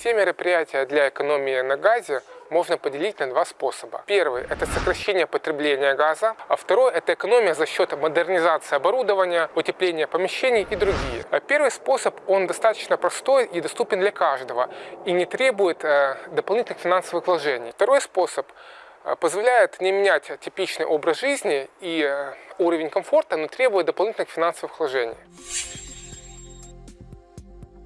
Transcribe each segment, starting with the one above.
Все мероприятия для экономии на газе можно поделить на два способа. Первый – это сокращение потребления газа, а второй – это экономия за счет модернизации оборудования, утепления помещений и другие. А Первый способ, он достаточно простой и доступен для каждого и не требует э, дополнительных финансовых вложений. Второй способ э, позволяет не менять типичный образ жизни и э, уровень комфорта, но требует дополнительных финансовых вложений.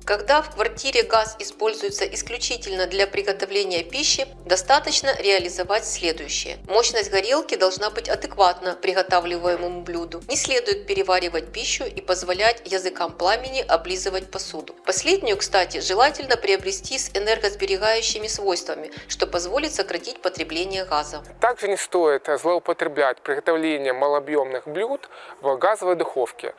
Когда в квартире газ используется исключительно для приготовления пищи, достаточно реализовать следующее. Мощность горелки должна быть адекватна приготавливаемому блюду. Не следует переваривать пищу и позволять языкам пламени облизывать посуду. Последнюю, кстати, желательно приобрести с энергосберегающими свойствами, что позволит сократить потребление газа. Также не стоит злоупотреблять приготовлением малообъемных блюд в газовой духовке.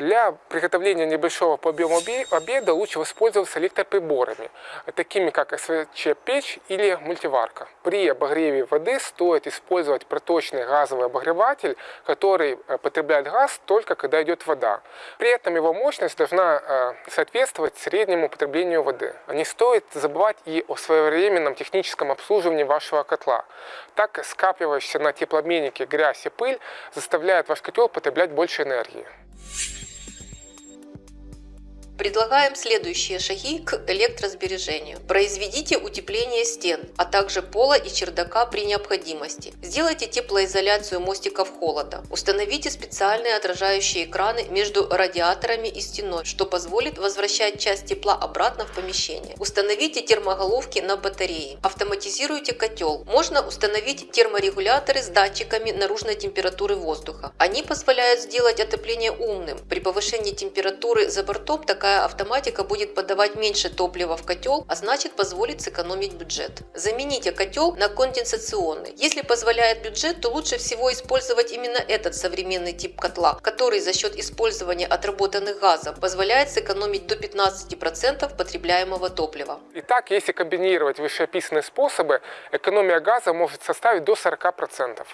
Для приготовления небольшого по объему обеда лучше воспользоваться электроприборами, такими как СВЧ-печь или мультиварка. При обогреве воды стоит использовать проточный газовый обогреватель, который э, потребляет газ только когда идет вода. При этом его мощность должна э, соответствовать среднему потреблению воды. Не стоит забывать и о своевременном техническом обслуживании вашего котла. Так скапливающаяся на теплообменнике грязь и пыль заставляет ваш котел потреблять больше энергии. Предлагаем следующие шаги к электросбережению. Произведите утепление стен, а также пола и чердака при необходимости. Сделайте теплоизоляцию мостиков холода. Установите специальные отражающие экраны между радиаторами и стеной, что позволит возвращать часть тепла обратно в помещение. Установите термоголовки на батареи. Автоматизируйте котел. Можно установить терморегуляторы с датчиками наружной температуры воздуха. Они позволяют сделать отопление умным. При повышении температуры за бортом такая такая автоматика будет подавать меньше топлива в котел, а значит позволит сэкономить бюджет. Замените котел на конденсационный. Если позволяет бюджет, то лучше всего использовать именно этот современный тип котла, который за счет использования отработанных газов позволяет сэкономить до 15% потребляемого топлива. Итак, если комбинировать вышеописанные способы, экономия газа может составить до 40%.